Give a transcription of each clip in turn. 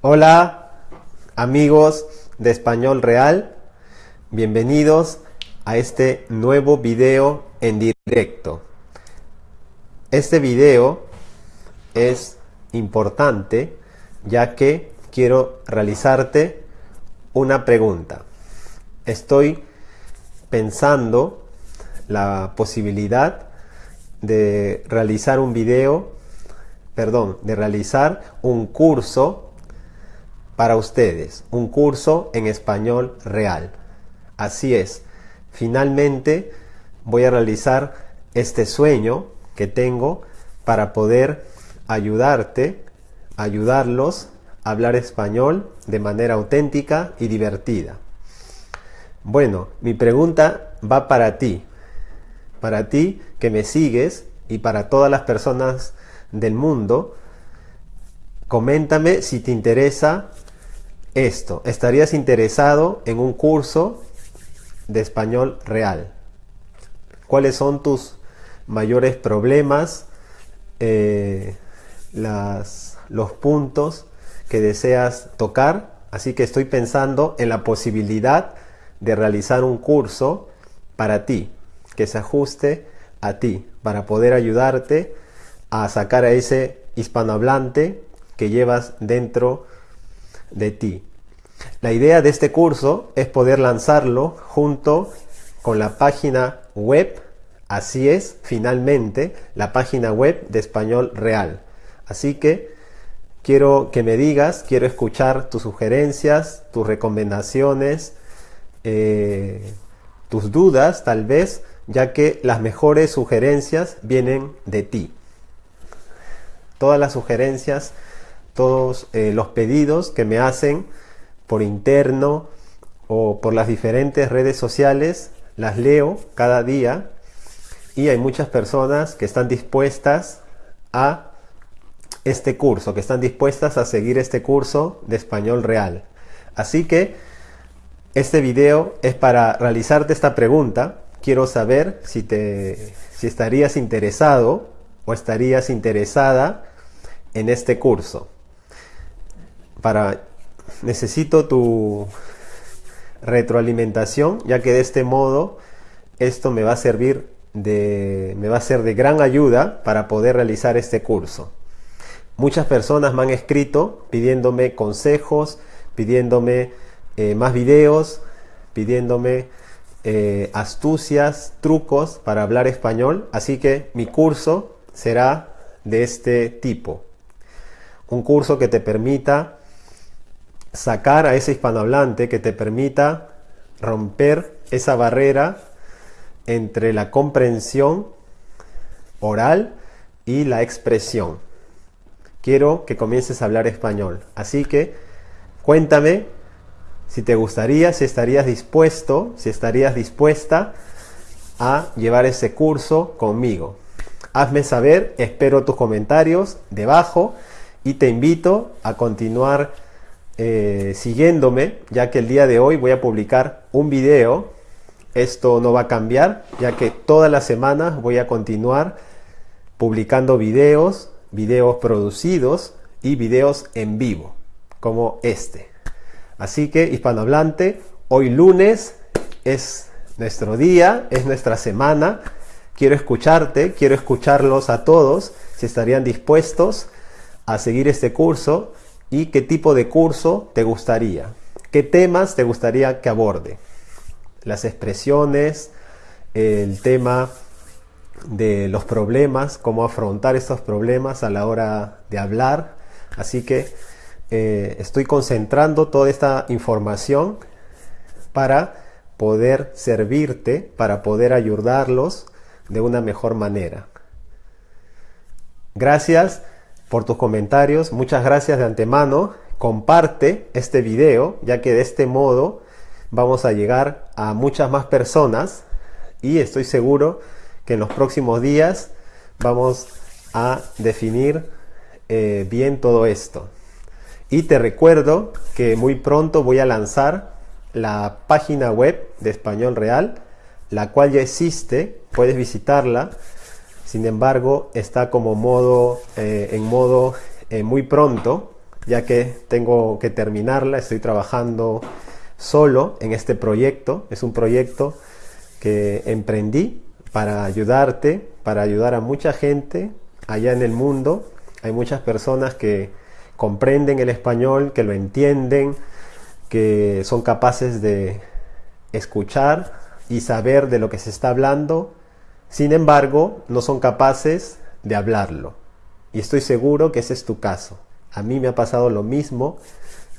Hola amigos de Español Real, bienvenidos a este nuevo video en directo. Este video es importante ya que quiero realizarte una pregunta. Estoy pensando la posibilidad de realizar un video, perdón, de realizar un curso para ustedes, un curso en español real. Así es, finalmente voy a realizar este sueño que tengo para poder ayudarte, ayudarlos a hablar español de manera auténtica y divertida. Bueno, mi pregunta va para ti, para ti que me sigues y para todas las personas del mundo. Coméntame si te interesa esto. ¿Estarías interesado en un curso de español real? ¿Cuáles son tus mayores problemas? Eh, los puntos que deseas tocar. Así que estoy pensando en la posibilidad de realizar un curso para ti, que se ajuste a ti, para poder ayudarte a sacar a ese hispanohablante que llevas dentro de ti. La idea de este curso es poder lanzarlo junto con la página web, así es, finalmente, la página web de Español Real. Así que quiero que me digas, quiero escuchar tus sugerencias, tus recomendaciones, eh, tus dudas tal vez, ya que las mejores sugerencias vienen de ti. Todas las sugerencias, todos eh, los pedidos que me hacen por interno o por las diferentes redes sociales, las leo cada día y hay muchas personas que están dispuestas a este curso, que están dispuestas a seguir este curso de español real. Así que este video es para realizarte esta pregunta. Quiero saber si, te, si estarías interesado o estarías interesada en este curso. Para, necesito tu retroalimentación, ya que de este modo esto me va a servir de, me va a ser de gran ayuda para poder realizar este curso. Muchas personas me han escrito pidiéndome consejos, pidiéndome eh, más videos pidiéndome eh, astucias, trucos para hablar español. Así que mi curso será de este tipo. Un curso que te permita sacar a ese hispanohablante, que te permita romper esa barrera entre la comprensión oral y la expresión. Quiero que comiences a hablar español. Así que cuéntame si te gustaría, si estarías dispuesto, si estarías dispuesta a llevar ese curso conmigo. Hazme saber, espero tus comentarios debajo y te invito a continuar eh, siguiéndome, ya que el día de hoy voy a publicar un video. Esto no va a cambiar, ya que todas las semanas voy a continuar publicando videos, videos producidos y videos en vivo, como este. Así que hispanohablante, hoy lunes es nuestro día, es nuestra semana. Quiero escucharte, quiero escucharlos a todos, si estarían dispuestos a seguir este curso y qué tipo de curso te gustaría. ¿Qué temas te gustaría que aborde? Las expresiones, el tema de los problemas, cómo afrontar estos problemas a la hora de hablar. Así que eh, estoy concentrando toda esta información para poder servirte, para poder ayudarlos de una mejor manera. Gracias por tus comentarios, muchas gracias de antemano. Comparte este video, ya que de este modo vamos a llegar a muchas más personas y estoy seguro que en los próximos días vamos a definir eh, bien todo esto. Y te recuerdo que muy pronto voy a lanzar la página web de Español Real, la cual ya existe, puedes visitarla. Sin embargo, está como modo, eh, en modo eh, muy pronto. ya que tengo que terminarla, estoy trabajando solo en este proyecto, es un proyecto que emprendí para ayudarte, para ayudar a mucha gente allá en el mundo. Hay muchas personas que comprenden el español, que lo entienden, que son capaces de escuchar y saber de lo que se está hablando, sin embargo, no son capaces de hablarlo. Y estoy seguro que ese es tu caso. A mí me ha pasado lo mismo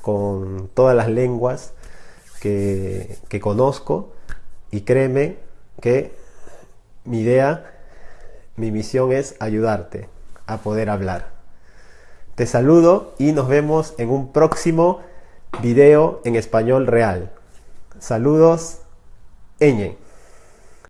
con todas las lenguas que, que conozco y créeme que mi idea, mi misión es ayudarte a poder hablar. Te saludo y nos vemos en un próximo video en español real. Saludos, Eñe.